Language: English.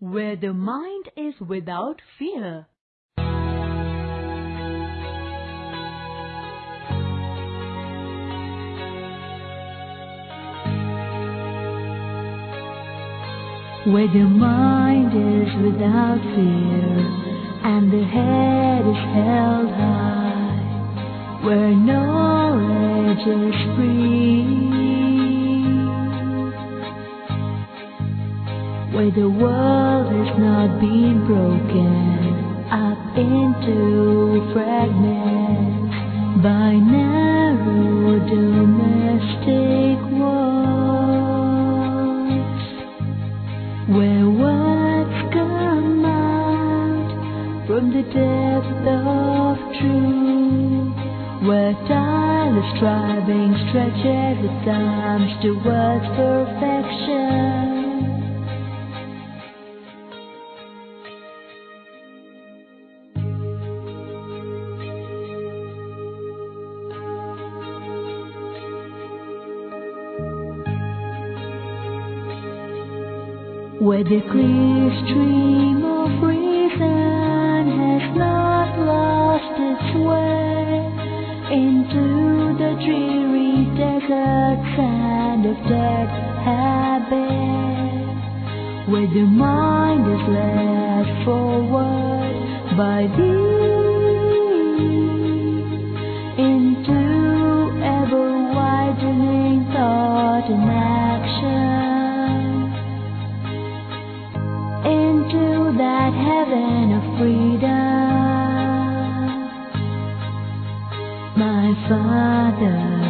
where the mind is without fear. Where the mind is without fear and the head is held high, where knowledge is free, where the world has not been broken up into fragments by narrow domestic walls, where words come out from the depth of truth, where tireless striving stretches its arms towards perfection. Where the clear stream of reason has not lost its way into the dreary desert sand of dead habit. Where the mind is led forward by thee heaven of freedom. My Father.